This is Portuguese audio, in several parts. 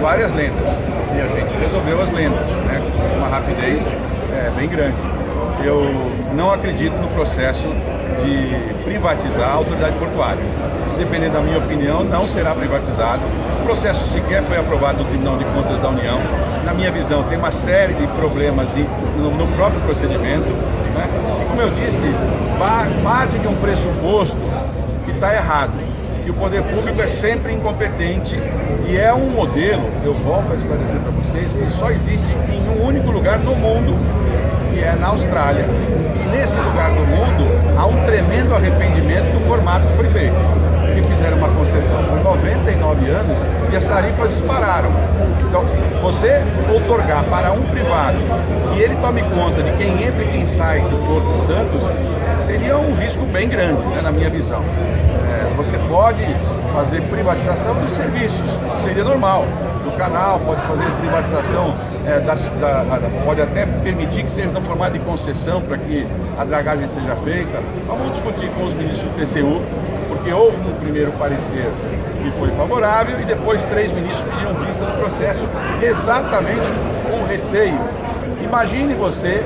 várias lendas e a gente resolveu as lendas, né, com uma rapidez é, bem grande. Eu não acredito no processo de privatizar a autoridade portuária. Se da minha opinião, não será privatizado. O processo sequer foi aprovado no Tribunal de Contas da União. Na minha visão, tem uma série de problemas no próprio procedimento. Né? E como eu disse, parte de um pressuposto que está errado que o poder público é sempre incompetente e é um modelo, eu volto a esclarecer para vocês, que só existe em um único lugar no mundo, que é na Austrália. E nesse lugar do mundo há um tremendo arrependimento do formato que foi feito. Que fizeram uma concessão por 99 anos e as tarifas dispararam. Então, você otorgar para um privado que ele tome conta de quem entra e quem sai do Porto Santos seria um risco bem grande, né, na minha visão. É, pode fazer privatização dos serviços, que seria normal. Do canal, pode fazer privatização, é, da, pode até permitir que seja no formato de concessão para que a dragagem seja feita. Vamos discutir com os ministros do TCU, porque houve um primeiro parecer que foi favorável e depois três ministros pediram vista do processo exatamente com receio. Imagine você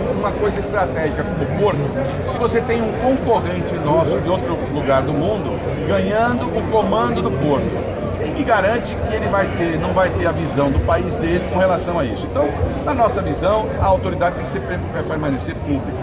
uma coisa estratégica como o Porto, se você tem um concorrente nosso de outro lugar do mundo ganhando o comando do Porto, quem que garante que ele vai ter, não vai ter a visão do país dele com relação a isso? Então, na nossa visão, a autoridade tem que ser, permanecer pública.